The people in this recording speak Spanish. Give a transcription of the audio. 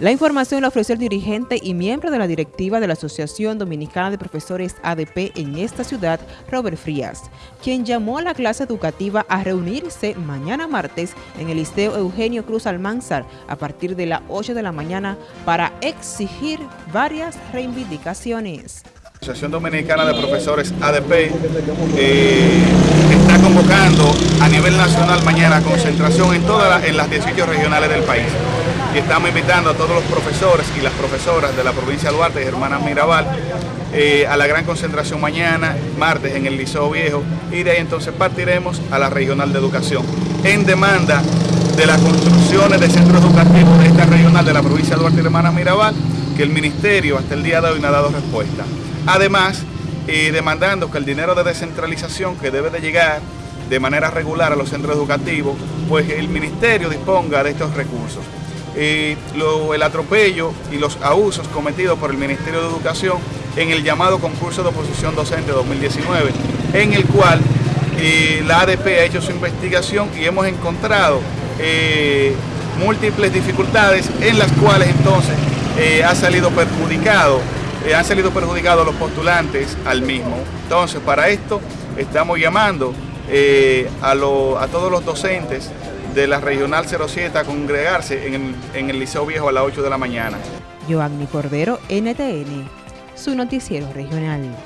La información la ofreció el dirigente y miembro de la directiva de la Asociación Dominicana de Profesores ADP en esta ciudad, Robert Frías, quien llamó a la clase educativa a reunirse mañana martes en el Liceo Eugenio Cruz Almanzar a partir de las 8 de la mañana para exigir varias reivindicaciones. La Asociación Dominicana de Profesores ADP eh, está convocando a nivel nacional mañana concentración en todas en las 18 regionales del país y estamos invitando a todos los profesores y las profesoras de la provincia de Duarte y Hermanas Mirabal eh, a la gran concentración mañana, martes, en el Liceo Viejo y de ahí entonces partiremos a la Regional de Educación en demanda de las construcciones de centros educativos de esta regional de la provincia de Duarte y Hermanas Mirabal que el Ministerio hasta el día de hoy no ha dado respuesta. Además, eh, demandando que el dinero de descentralización que debe de llegar de manera regular a los centros educativos, pues el Ministerio disponga de estos recursos. Eh, el atropello y los abusos cometidos por el Ministerio de Educación en el llamado concurso de oposición docente 2019, en el cual eh, la ADP ha hecho su investigación y hemos encontrado eh, múltiples dificultades en las cuales entonces ha salido perjudicado, han salido perjudicados los postulantes al mismo. Entonces, para esto estamos llamando a, a todos los docentes de la Regional 07 a congregarse en el, Liceo Viejo a las 8 de la mañana. Joanny Cordero, NTN, su noticiero regional.